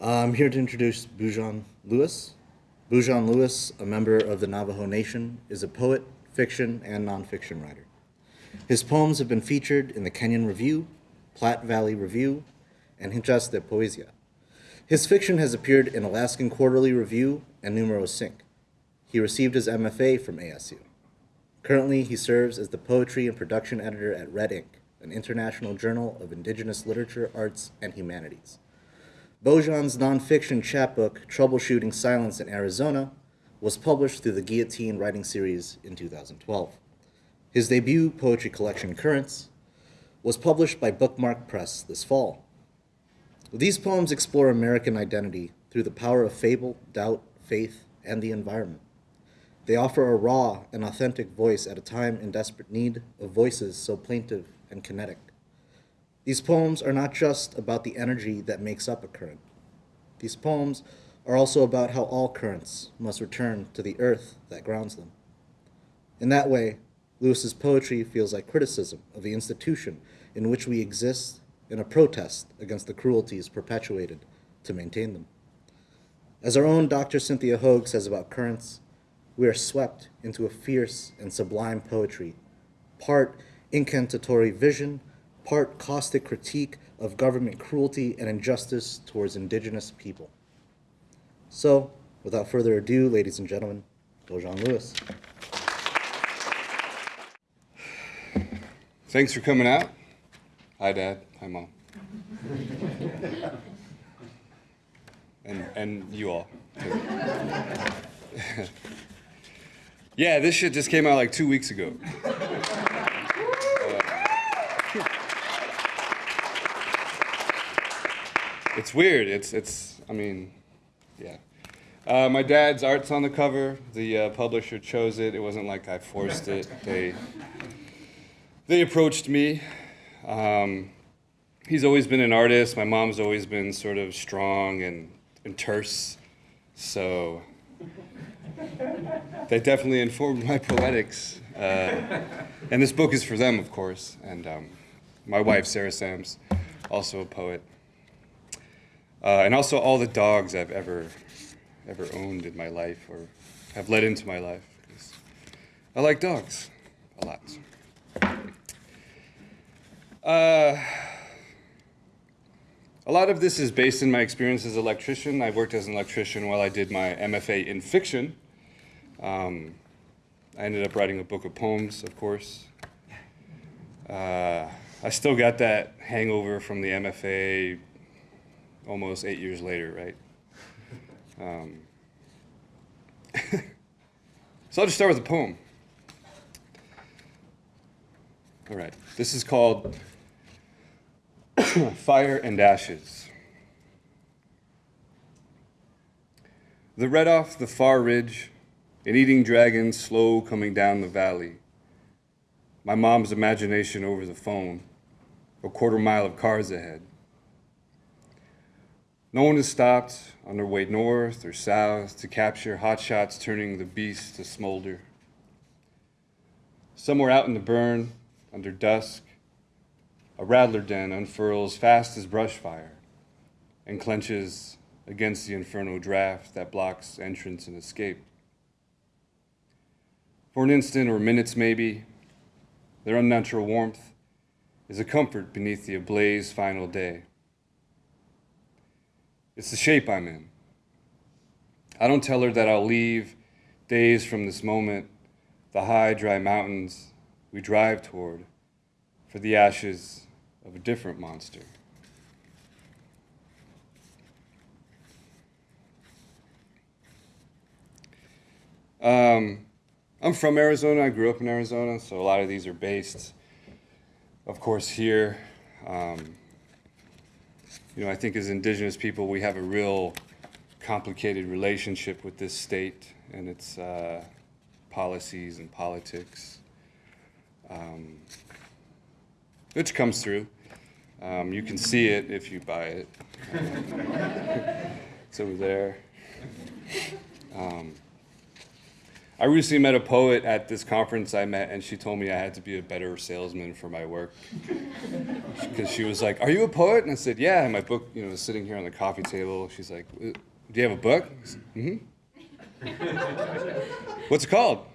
I'm here to introduce Bojan Louis. Bojan Louis, a member of the Navajo Nation, is a poet, fiction, and nonfiction writer. His poems have been featured in the Kenyon Review, Platte Valley Review, and Hinchas de Poesia. His fiction has appeared in Alaskan Quarterly Review and Numéro Cinq. He received his MFA from ASU. Currently, he serves as the poetry and production editor at Red Ink, an international journal of indigenous literature, arts, and humanities. Bojan's nonfiction chapbook, Troubleshooting Silence in Arizona, was published through the Guillotine Writing Series in 2012. His debut poetry collection, Currents, was published by BkMk Press this fall. These poems explore American identity through the power of fable, doubt, faith, and the environment. They offer a raw and authentic voice at a time in desperate need of voices so plaintive and kinetic. These poems are not just about the energy that makes up a current. These poems are also about how all currents must return to the earth that grounds them. In that way, Louis's poetry feels like criticism of the institution in which we exist in a protest against the cruelties perpetuated to maintain them. As our own Dr. Cynthia Hogue says about currents, we are swept into a fierce and sublime poetry, part incantatory vision part caustic critique of government cruelty and injustice towards indigenous people. So, without further ado, ladies and gentlemen, Bojan Louis. Thanks for coming out. Hi, Dad. Hi, Mom. and, and you all. yeah, this shit just came out like two weeks ago. It's weird. It's it's. I mean, yeah. Uh, my dad's art's on the cover. The uh, publisher chose it. It wasn't like I forced it. They they approached me. Um, he's always been an artist. My mom's always been sort of strong and, and terse. So they definitely informed my poetics. Uh, and this book is for them, of course. And um, my wife, Sarah Sams, also a poet. Uh, and also all the dogs I've ever, ever owned in my life or have led into my life. I like dogs a lot. Uh, a lot of this is based in my experience as an electrician. I worked as an electrician while I did my MFA in fiction. Um, I ended up writing a book of poems, of course. Uh, I still got that hangover from the MFA almost eight years later, right? Um, so I'll just start with a poem. All right, this is called Fire and Ashes. The red off the far ridge, an eating dragon slow coming down the valley. My mom's imagination over the phone, a quarter mile of cars ahead. No one has stopped on their way north or south to capture hotshots turning the beast to smolder. Somewhere out in the burn, under dusk, a rattler den unfurls fast as brush fire and clenches against the inferno draft that blocks entrance and escape. For an instant or minutes maybe, their unnatural warmth is a comfort beneath the ablaze final day. It's the shape I'm in. I don't tell her that I'll leave days from this moment, the high, dry mountains we drive toward for the ashes of a different monster. Um, I'm from Arizona. I grew up in Arizona, so a lot of these are based, of course, here. Um, you know, I think as indigenous people, we have a real complicated relationship with this state and its uh, policies and politics, um, which comes through. Um, you can see it if you buy it. it's over there. Um, I recently met a poet at this conference I met, and she told me I had to be a better salesman for my work. Because she was like, "Are you a poet?" And I said, "Yeah." And my book, you know, was sitting here on the coffee table. She's like, "Uh, "Do you have a book?" Mm-hmm. What's it called?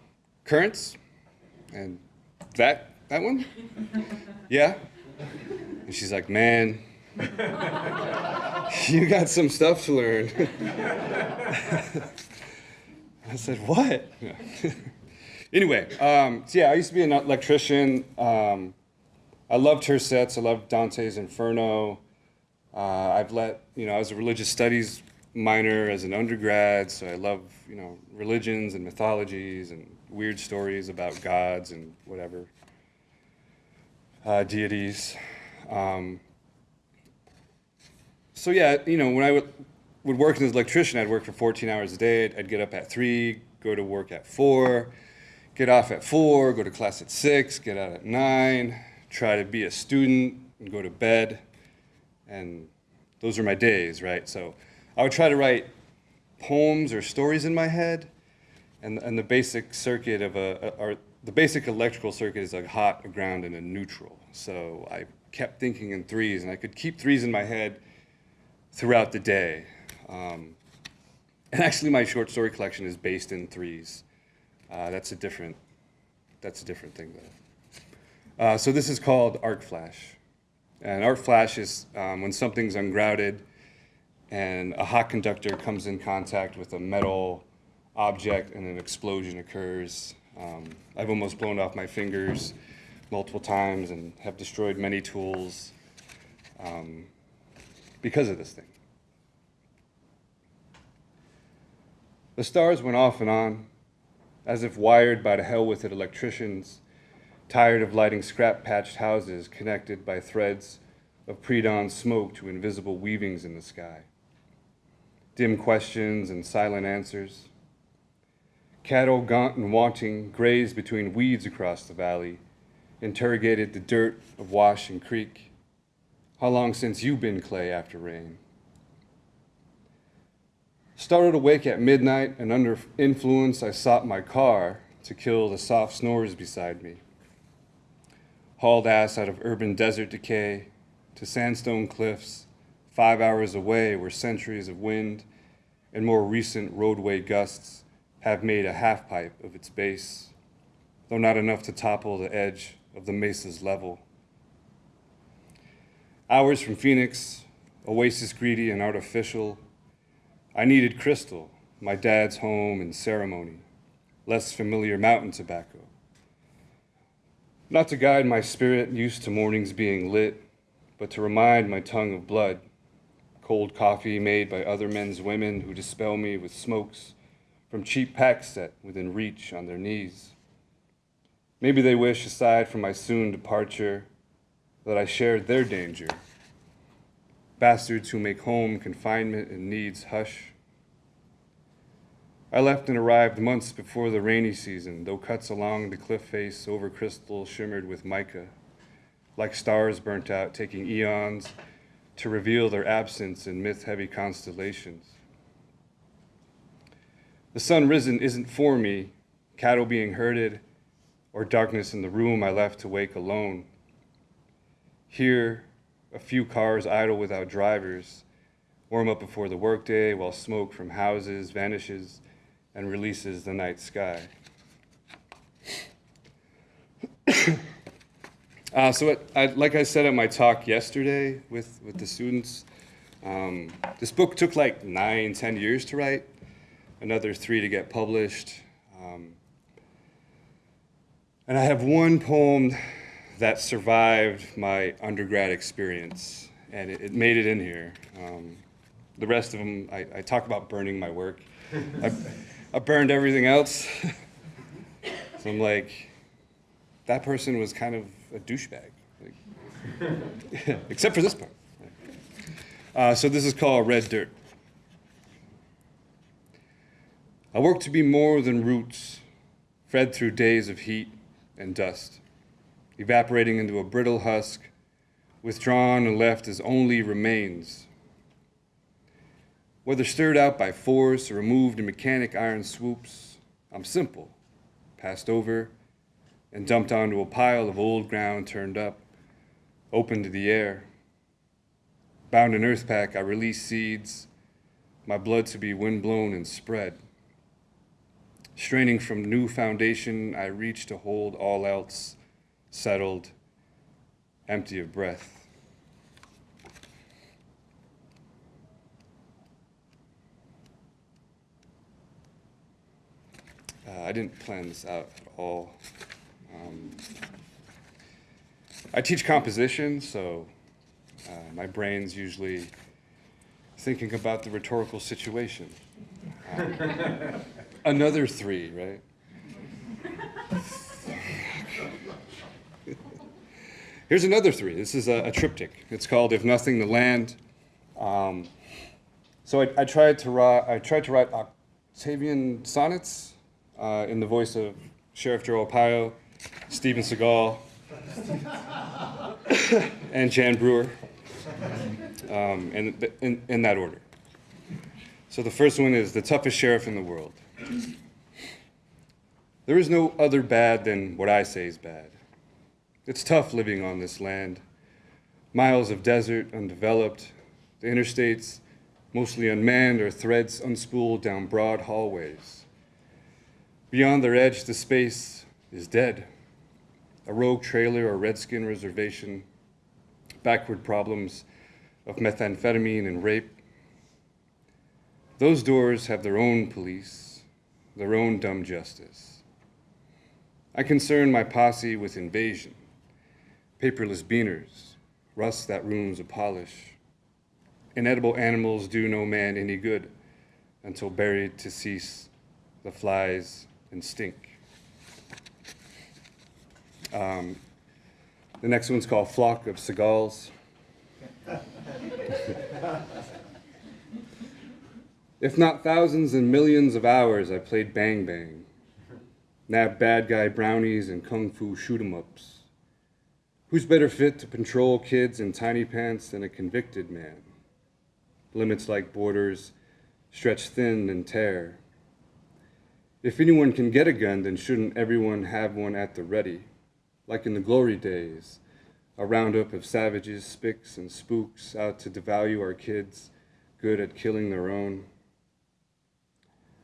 Currents. And that that one? Yeah. And she's like, "Man, you got some stuff to learn." I said, "What?" anyway, um, so yeah, I used to be an electrician. Um, I loved her sets. I loved Dante's Inferno. Uh, I've let you know I was a religious studies minor as an undergrad, so I love you know religions and mythologies and weird stories about gods and whatever uh, deities. Um, so yeah, you know when I would would work as an electrician, I'd work for 14 hours a day. I'd, get up at three, go to work at four, get off at four, go to class at six, get out at nine, try to be a student and go to bed. And those are my days, right? So I would try to write poems or stories in my head. And, and the basic circuit of a, a or the basic electrical circuit is a hot, a ground, and a neutral. So I kept thinking in threes, and I could keep threes in my head throughout the day. Um, and actually, my short story collection is based in threes. Uh, that's a different, that's a different thing though. Uh, so this is called arc flash, and arc flash is um, when something's ungrounded, and a hot conductor comes in contact with a metal object, and an explosion occurs. Um, I've almost blown off my fingers multiple times, and have destroyed many tools um, because of this thing. The stars went off and on, as if wired by the hell with it electricians, tired of lighting scrap patched houses connected by threads of pre dawn smoke to invisible weavings in the sky. Dim questions and silent answers. Cattle, gaunt and wanting, grazed between weeds across the valley, interrogated the dirt of wash and creek. How long since you been clay after rain? Started awake at midnight, and under influence, I sought my car to kill the soft snores beside me. Hauled ass out of urban desert decay to sandstone cliffs, five hours away, where centuries of wind and more recent roadway gusts have made a half pipe of its base, though not enough to topple the edge of the mesa's level. Hours from Phoenix, oasis greedy and artificial, I needed crystal, my dad's home and ceremony, less familiar mountain tobacco. Not to guide my spirit used to mornings being lit, but to remind my tongue of blood, cold coffee made by other men's women who dispel me with smokes from cheap packs set within reach on their knees. Maybe they wish, aside from my soon departure, that I shared their danger bastards who make home confinement and needs hush. I left and arrived months before the rainy season, though cuts along the cliff face over crystal shimmered with mica, like stars burnt out, taking eons to reveal their absence in myth heavy constellations. The sun risen isn't for me, cattle being herded, or darkness in the room I left to wake alone. Here, a few cars idle without drivers, warm up before the workday while smoke from houses vanishes and releases the night sky. uh, so, it, I, like I said at my talk yesterday with, with the students, um, this book took like nine, ten years to write, another three to get published. Um, and I have one poem that survived my undergrad experience, and it, it made it in here. Um, the rest of them, I, I, talk about burning my work. I, I burned everything else. so I'm like, that person was kind of a douchebag, like, except for this part. Uh, so this is called Red Dirt. I work to be more than roots, fed through days of heat and dust evaporating into a brittle husk, withdrawn and left as only remains. Whether stirred out by force or removed in mechanic iron swoops, I'm simple, passed over and dumped onto a pile of old ground turned up, open to the air. Bound in earth pack, I release seeds, my blood to be windblown and spread. Straining from new foundation, I reach to hold all else settled, empty of breath. Uh, I didn't plan this out at all. Um, I teach composition, so uh, my brain's usually thinking about the rhetorical situation. Um, another three, right? Here's another three. This is a, a triptych. It's called "If Nothing to Land." Um, so I, I tried to write. I tried to write Octavian sonnets uh, in the voice of Sheriff Joe Arpaio, Steven Seagal, and Jan Brewer, um, in, in that order. So the first one is the toughest sheriff in the world. There is no other bad than what I say is bad. It's tough living on this land. Miles of desert undeveloped, the interstates mostly unmanned or threads unspooled down broad hallways. Beyond their edge, the space is dead. A rogue trailer or redskin reservation, backward problems of methamphetamine and rape. Those doors have their own police, their own dumb justice. I concern my posse with invasion, paperless beaners, rust that ruins a polish. Inedible animals do no man any good until buried to cease the flies and stink. Um, the next one's called Flock of Seagulls. if not thousands and millions of hours, I played Bang Bang, nabbed bad guy brownies and kung fu shoot 'em ups. Who's better fit to control kids in tiny pants than a convicted man? Limits like borders stretch thin and tear. If anyone can get a gun, then shouldn't everyone have one at the ready? Like in the glory days, a roundup of savages, spics, and spooks out to devalue our kids, good at killing their own.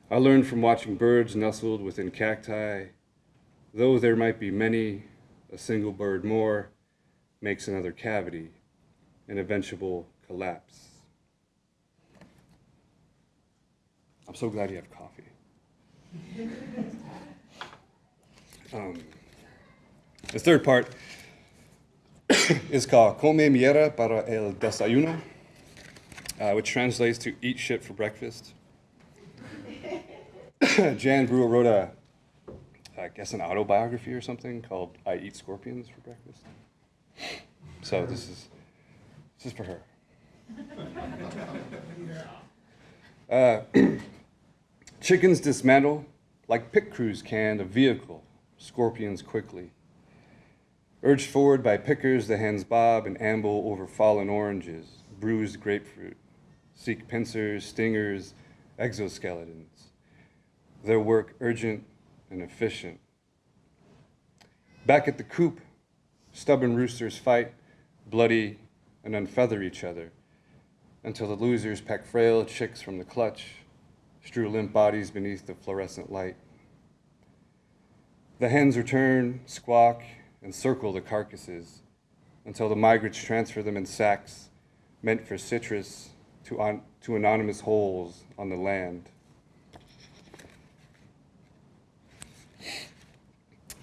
I learned from watching birds nestled within cacti, though there might be many, a single bird more makes another cavity, an eventual collapse. I'm so glad you have coffee. Um, the third part is called Come Mierda para el Desayuno, uh, which translates to eat shit for breakfast. Jan Brewer wrote a, I guess, an autobiography or something called I Eat Scorpions for Breakfast. So this is, this is for her. Uh, chickens dismantle like pit crews can a vehicle, scorpions quickly. Urged forward by pickers, the hens bob and amble over fallen oranges, bruised grapefruit, seek pincers, stingers, exoskeletons. Their work urgent and efficient. Back at the coop, stubborn roosters fight, bloody, and unfeather each other until the losers peck frail chicks from the clutch, strew limp bodies beneath the fluorescent light. The hens return, squawk, and circle the carcasses until the migrants transfer them in sacks meant for citrus to, on, to anonymous holes on the land.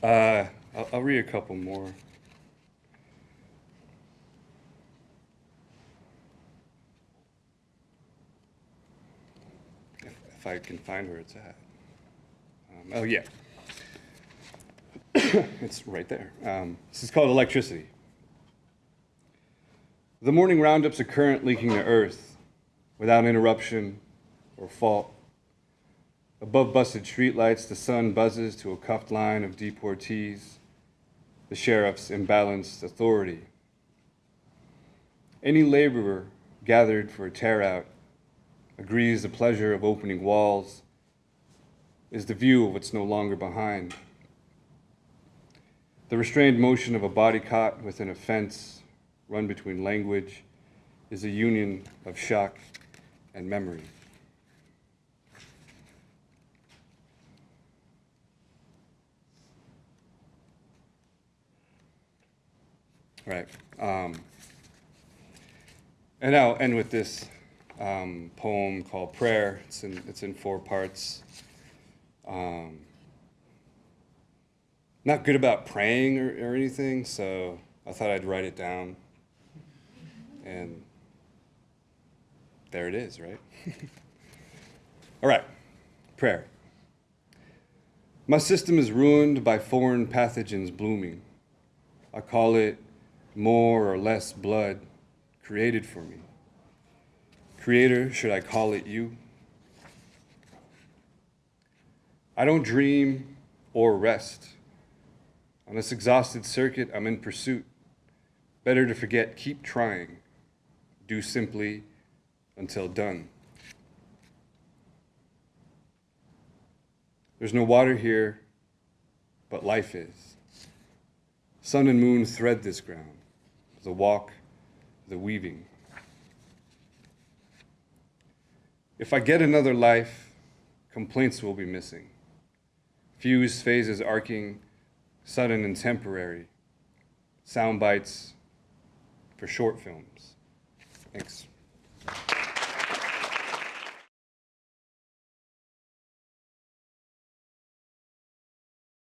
Uh, I'll, I'll read a couple more. If, I can find where it's at. Um, oh, yeah. it's right there. Um, this is called electricity. The morning roundups are current leaking to earth without interruption or fault. Above busted streetlights, the sun buzzes to a cuffed line of deportees, the sheriff's imbalanced authority. Any laborer gathered for a tear out agrees the pleasure of opening walls is the view of what's no longer behind. The restrained motion of a body caught within a fence run between language is a union of shock and memory. Right. Um, and I'll end with this um, poem called Prayer. It's in, it's in four parts. Um, not good about praying or, or anything, so I thought I'd write it down. And there it is, right? All right, prayer. My system is ruined by foreign pathogens blooming. I call it more or less blood created for me. Creator, should I call it you? I don't dream or rest. On this exhausted circuit, I'm in pursuit. Better to forget, keep trying. Do simply until done. There's no water here, but life is. Sun and moon thread this ground, the walk, the weaving. If I get another life, complaints will be missing. Fused phases arcing, sudden and temporary. Sound bites for short films. Thanks.